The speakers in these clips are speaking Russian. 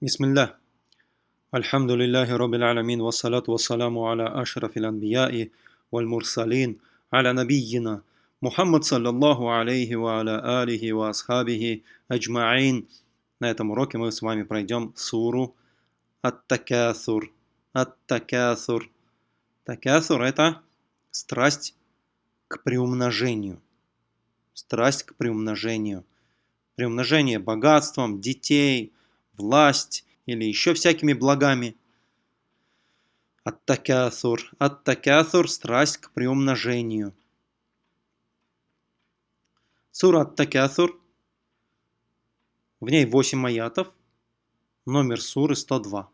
Бисмиллах. Альхамдулиллахи Раббил Аламин. Вассалату вассаламу аля ашрафил анбияи валь мурсалин. Аля набийина. Мухаммад саллаллаху алейхи ва аля алихи ва асхабихи аджмаин. На этом уроке мы с вами пройдем суру Ат-Такасур. Ат-Такасур. Такасур – это страсть к приумножению. Страсть к приумножению. Приумножение богатством, детей – власть или еще всякими благами. Аттакясур. Аттакясур – страсть к приумножению. Сура Аттакясур. В ней 8 аятов. Номер суры 102.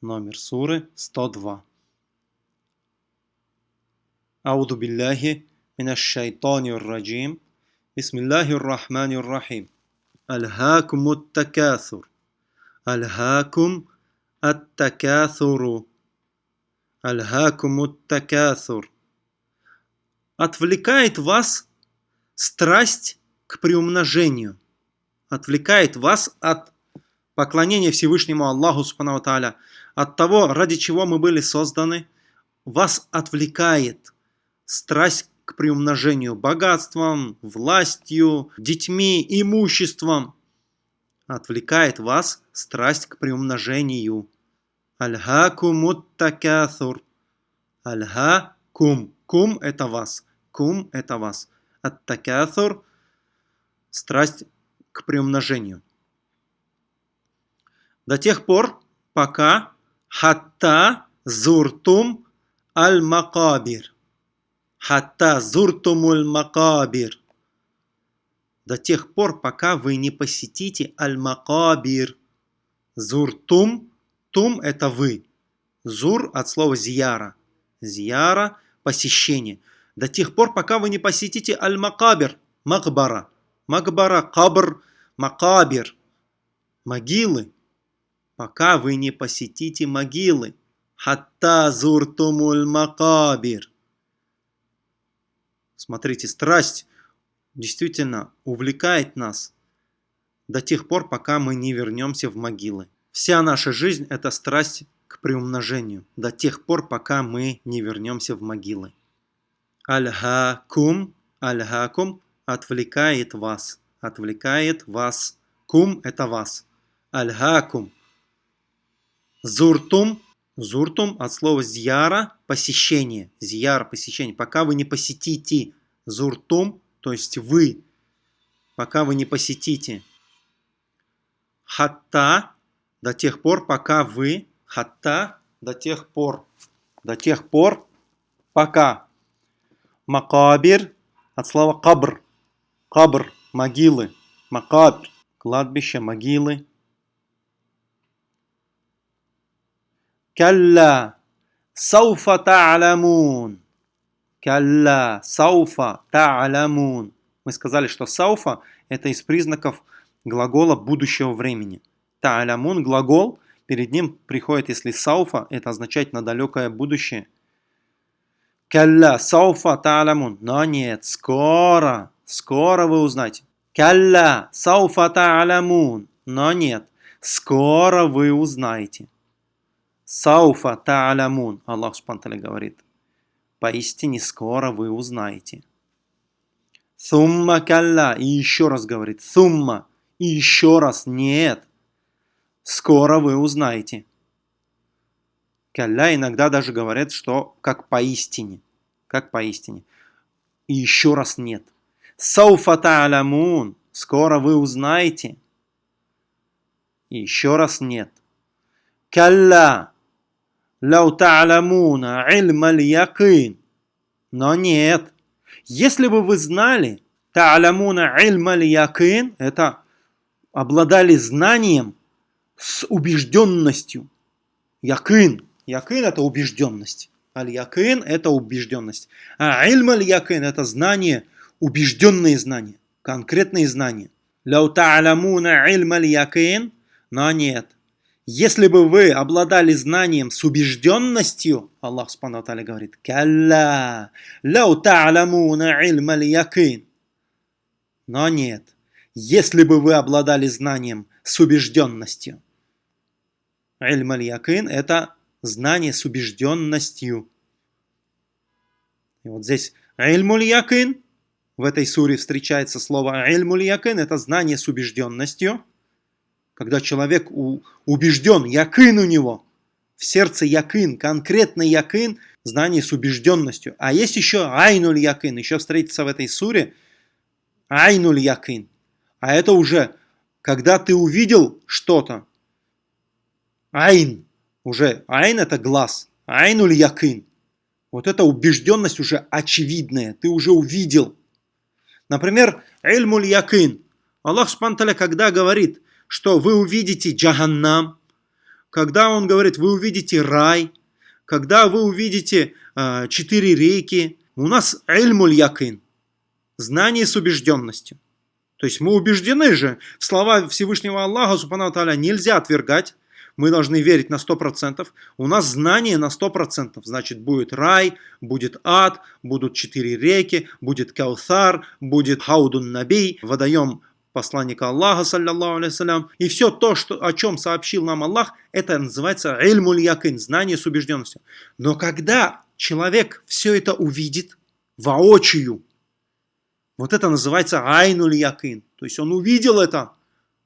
Номер суры 102. Ауду билляхи минашшайтанир раджим. Бисмиллахир рахманир рахим. Альхакумут такясур. Альхакум ат-такясуру. Альхакум ат-такясур. Отвлекает вас страсть к приумножению. Отвлекает вас от поклонения Всевышнему Аллаху Субхану Тааля, от того, ради чего мы были созданы, вас отвлекает страсть к приумножению богатством, властью, детьми, имуществом. Отвлекает вас страсть к приумножению. Альхакумут такясур. Альха-кум. Кум – это вас. Кум – это вас. Ат-такясур – страсть к приумножению. До тех пор, пока хатта зуртум аль-макабир. Хатта зуртумуль макабир. До тех пор, пока вы не посетите аль-макабир. Зуртум. Тум – это вы. Зур от слова зияра. Зияра – посещение. До тех пор, пока вы не посетите аль-макабир. Макбара. Макбара, кабр, макабир. Могилы. Пока вы не посетите могилы. Хатта зуртумуль макабир. Смотрите, страсть действительно увлекает нас до тех пор, пока мы не вернемся в могилы. Вся наша жизнь – это страсть к приумножению, до тех пор, пока мы не вернемся в могилы. Аль-хакум, аль-хакум отвлекает вас, отвлекает вас. Кум – это вас. Аль-хакум. Зуртум, зуртум от слова зьяра – посещение. Зьяр – посещение. Пока вы не посетите зуртум, то есть вы, пока вы не посетите. Хатта – до тех пор, пока вы. Хатта – до тех пор. До тех пор, пока. Макабир от слова кабр. Кабр – могилы. Макабр – кладбище, могилы. Калла сауфа та'ламун. Калла сауфа та'ламун. Мы сказали, что сауфа – это из признаков глагола будущего времени. Та'лямун – глагол, перед ним приходит, если сауфа, это означает на далекое будущее. Калла сауфа та'лямун. Но нет, скоро, скоро вы узнаете. Калла сауфа та'лямун. Но нет, скоро вы узнаете. Сауфа та'лямун. Аллах Субтитры говорит. Поистине скоро вы узнаете. Сумма калла. И еще раз говорит. Сумма. И еще раз. Нет. Скоро вы узнаете. Калля иногда даже говорят, что как поистине. Как поистине. И еще раз нет. Сауфа та'лямун. Скоро вы узнаете. И еще раз нет. Калла. Лау та'ламуна ильма якин. Но нет. Если бы вы знали, та'ламуна ильма якин, это обладали знанием с убежденностью. Якин. Якин это убежденность. Аль-якин это убежденность. А ильм аль-якин это знание, убежденные знания, конкретные знания. Ляу та'ламуна ильм аль-якин, но нет. Если бы вы обладали знанием с убежденностью, Аллах Субхану говорит, «Калла, ляу та'ламуна ильм аль-якин». Но нет. Если бы вы обладали знанием с убежденностью. Ильм это знание с убежденностью. И вот здесь якин, в этой суре встречается слово якин, это знание с убежденностью. Когда человек убежден, якин у него, в сердце якин, конкретный якин, знание с убежденностью. А есть еще айнуль якин, еще встретится в этой суре айнуль якин. А это уже, когда ты увидел что-то, айн, уже айн это глаз, айнуль якин. Вот эта убежденность уже очевидная, ты уже увидел. Например, ильмуль якин. Аллах Субтитры, когда говорит, что вы увидите джаханнам, когда Он говорит, вы увидите рай, когда вы увидите э, четыре реки, у нас ильмуль якин, знание с убежденностью. То есть мы убеждены же, в слова Всевышнего Аллаха, Субхану Та'аля, нельзя отвергать, мы должны верить на 100%. У нас знание на 100%. Значит, будет рай, будет ад, будут четыре реки, будет Каусар, будет Хаудун Набий, водоем посланника Аллаха, саллиллаху алейхиссалям. И все то, что, о чем сообщил нам Аллах, это называется ильмуль якин, знание с убежденностью. Но когда человек все это увидит воочию, вот это называется айнуль якин. То есть он увидел это,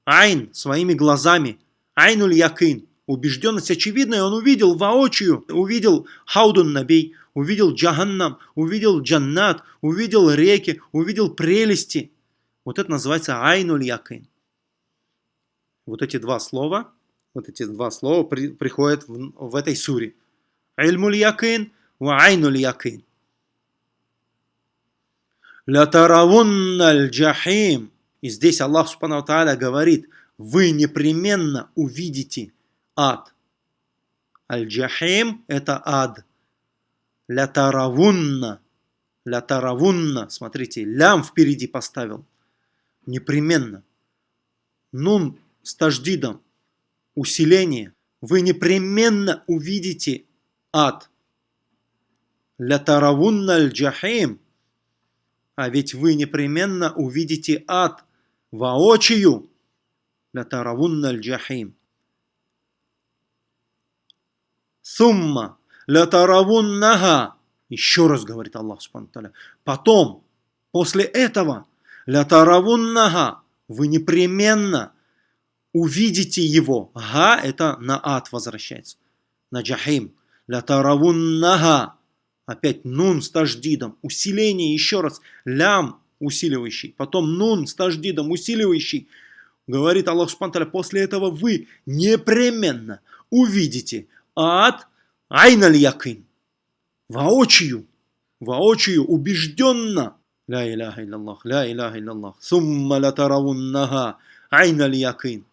айн, своими глазами, айнуль якин. Убежденность очевидная, он увидел воочию, увидел хаудун набей, увидел джаханнам, увидел джаннат, увидел реки, увидел прелести – вот это называется айнуль якин. Вот эти два слова, вот эти два слова при, приходят в, в этой суре. Ильмуль якин ва айнуль якин. Лятаравунналь джахим. И здесь Аллах Субхану Тааля говорит, вы непременно увидите ад. Аль-Джахим – это ад. Лятаравунна. Лятаравунна. Смотрите, лям впереди поставил непременно. Нун с таждидом, усиление. Вы непременно увидите ад. Лятаравунна аль-джахим. А ведь вы непременно увидите ад воочию. Лятаравунна аль-джахим. Сумма лятаравуннага. Еще раз говорит Аллах Субхану Потом, после этого, Ля таравуннага. Вы непременно увидите его. Га это на ад возвращается. На джахим. Ля таравуннага. Опять нун с таждидом. Усиление еще раз. Лям усиливающий. Потом нун с таждидом усиливающий. Говорит Аллах Субтитры, после этого вы непременно увидите ад айналь якин. Воочию, воочию, убежденно Ля иляха илляллах, ля иляха илляллах. Сумма латаравуннага айна якин.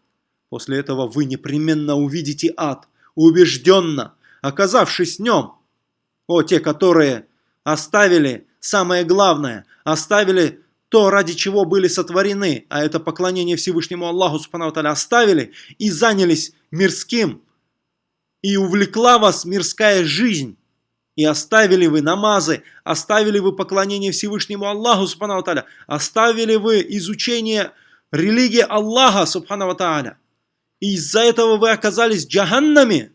После этого вы непременно увидите ад, убежденно, оказавшись в нем. О, те, которые оставили самое главное, оставили то, ради чего были сотворены, а это поклонение Всевышнему Аллаху Субхану оставили и занялись мирским, и увлекла вас мирская жизнь. И оставили вы намазы, оставили вы поклонение Всевышнему Аллаху, Субхану Тааля, оставили вы изучение религии Аллаха, Субхану Тааля. И из-за этого вы оказались джаханнами,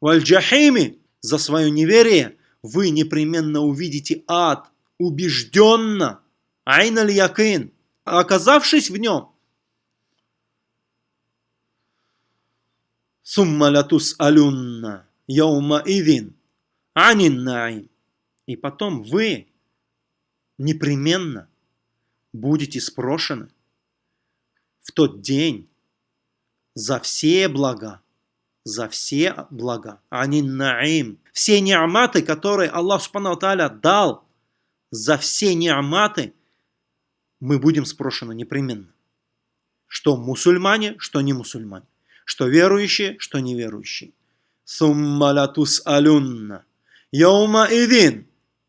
валь-джахими, за свое неверие, вы непременно увидите ад, убежденно, айналь якин, оказавшись в нем. Сумма латус алюнна, яума идин, анин И потом вы непременно будете спрошены в тот день за все блага, за все блага. Анин наим. Все неаматы, которые Аллах Субхану дал, за все неаматы мы будем спрошены непременно. Что мусульмане, что не мусульмане. Что верующие, что неверующие. Сумма латус алюнна. Яума Идин,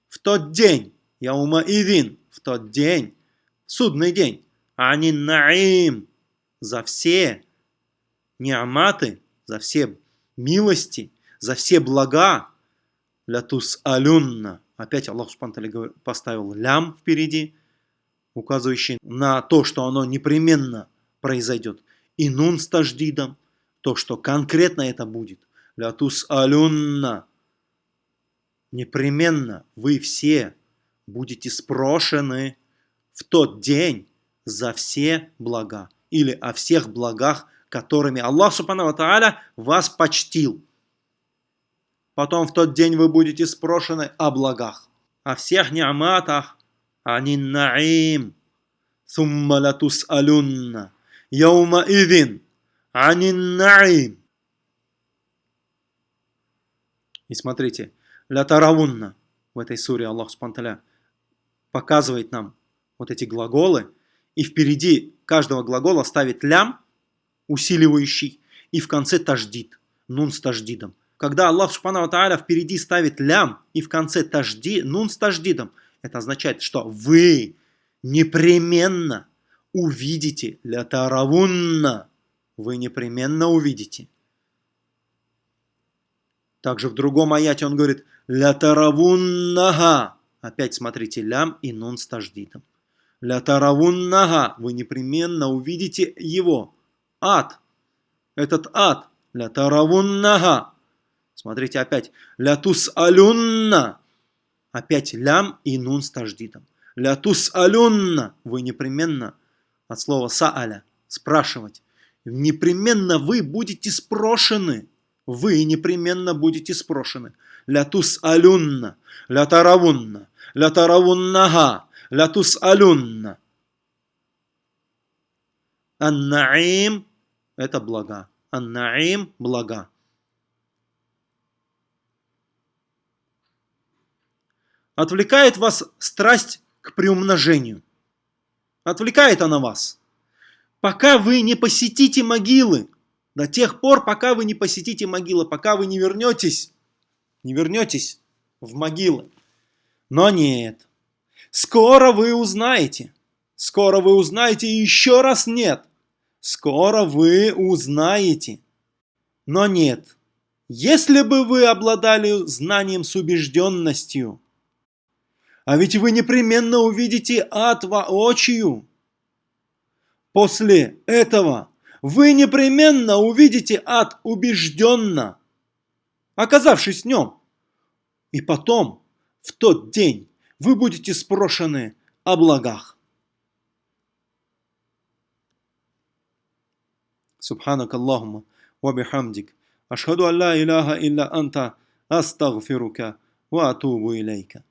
в тот день, Яума Идин, в тот день, судный день, Ани Наим, за все неаматы, за все милости, за все блага, лятус алюнна. Опять Аллах Субтитры поставил лям впереди, указывающий на то, что оно непременно произойдет. И нун с таждидом, то, что конкретно это будет. Лятус алюнна. Непременно вы все будете спрошены в тот день за все блага или о всех благах, которыми Аллах Субхану Тааля вас почтил. Потом в тот день вы будете спрошены о благах, о всех ниаматах, ани наим. Сумма латус алюнна. Яума идин. Ани наим. И смотрите, ля таравунна в этой суре Аллах Субхану показывает нам вот эти глаголы, и впереди каждого глагола ставит лям, усиливающий, и в конце таждид, нун с таждидом. Когда Аллах Субхану Тааля впереди ставит лям и в конце тажди, нун с таждидом, это означает, что вы непременно увидите ля таравунна. Вы непременно увидите. Также в другом аяте он говорит ля таравуннага. Опять смотрите, лям и нун с таждидом. Ля таравуннага. Вы непременно увидите его. Ад. Этот ад. Ля таравуннага. Смотрите опять. Ля тус алюнна. Опять лям и нун с таждидом. Ля тус алюнна. Вы непременно от слова сааля. Спрашивать. Непременно вы будете спрошены. Вы непременно будете спрошены. Ля тус алюнна. Ля таравунна. Ля таравуннага ля тус'алюнна. Ан-наим – это блага. Ан-наим – блага. Отвлекает вас страсть к приумножению. Отвлекает она вас. Пока вы не посетите могилы, до тех пор, пока вы не посетите могилы, пока вы не вернетесь, не вернетесь в могилы. Но нет, Скоро вы узнаете. Скоро вы узнаете и еще раз нет. Скоро вы узнаете. Но нет. Если бы вы обладали знанием с убежденностью, а ведь вы непременно увидите ад воочию. После этого вы непременно увидите ад убежденно, оказавшись в нем. И потом, в тот день, вы будете спрошены о благах. سبحانك اللهم وبحمدك أشهد أن لا إله إلا أنت أستغفرك وأتوب إليك